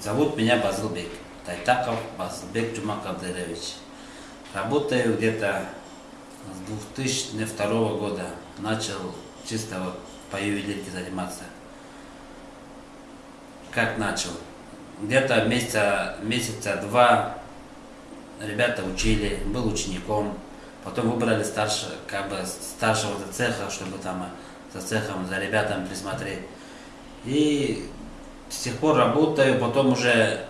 Зовут меня Базылбек. Тайтаков Базылбек Джумакабдырович. Работаю где-то с 2002 года. Начал чисто вот по ювелирке заниматься. Как начал? Где-то месяца, месяца два ребята учили, был учеником. Потом выбрали старше, как бы старшего цеха, чтобы там за цехом, за ребятами присмотреть. И с тех пор работаю, потом уже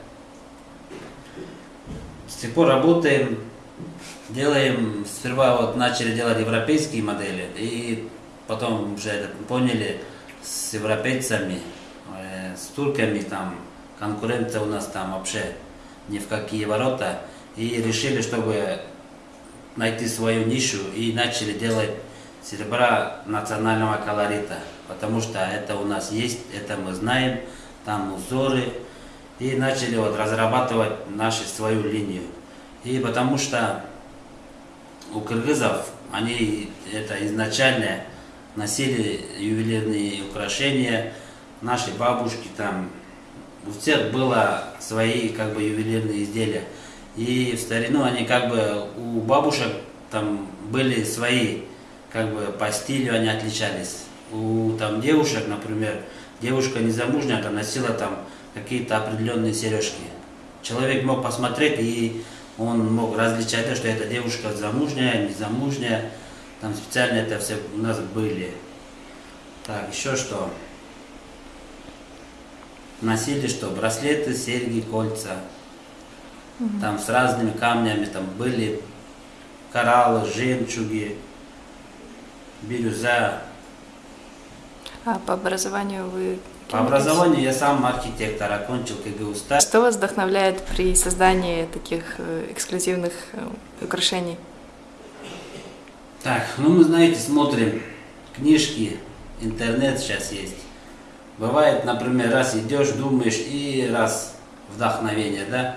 с тех пор работаем, делаем, сперва вот начали делать европейские модели, и потом уже поняли с европейцами, э, с турками там, конкуренция у нас там вообще ни в какие ворота, и решили, чтобы найти свою нишу, и начали делать серебра национального колорита, потому что это у нас есть, это мы знаем, там узоры, и начали вот разрабатывать нашу свою линию. И потому что у кыргызов они это изначально носили ювелирные украшения, наши бабушки там, у всех было свои как бы ювелирные изделия. И в старину они как бы у бабушек там были свои, как бы по стилю они отличались. У там девушек, например, девушка незамужняя там носила там какие-то определенные сережки. Человек мог посмотреть и он мог различать, что эта девушка замужняя, незамужняя. Там специально это все у нас были. Так, еще что? Носили что? Браслеты, серьги, кольца. Угу. Там с разными камнями там были кораллы, жемчуги, бирюза. А по образованию вы... По образованию я сам архитектор, окончил КГУ СТА. Что вас вдохновляет при создании таких э, эксклюзивных э, украшений? Так, ну мы, знаете, смотрим книжки, интернет сейчас есть. Бывает, например, раз идешь, думаешь, и раз вдохновение, да?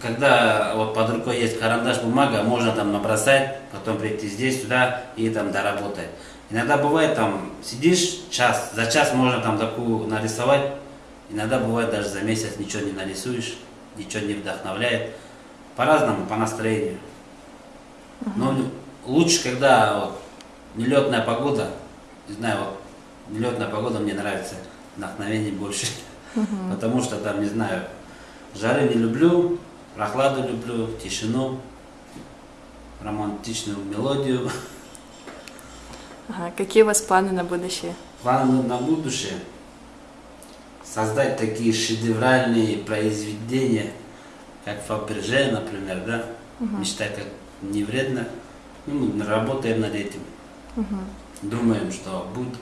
Когда вот под рукой есть карандаш, бумага, можно там набросать, потом прийти здесь, сюда и там доработать. Иногда бывает там, сидишь час, за час можно там такую нарисовать, иногда бывает даже за месяц ничего не нарисуешь, ничего не вдохновляет. По-разному, по настроению. Но лучше, когда вот нелетная погода, не знаю, вот нелетная погода мне нравится, вдохновение больше. Потому что там, не знаю, жары не люблю, прохладу люблю, тишину, романтичную мелодию. Ага. Какие у вас планы на будущее? Планы на будущее? Создать такие шедевральные произведения, как Фаберже, например, да? Угу. Мечтать как не вредно. Ну, мы работаем над этим. Угу. Думаем, что будет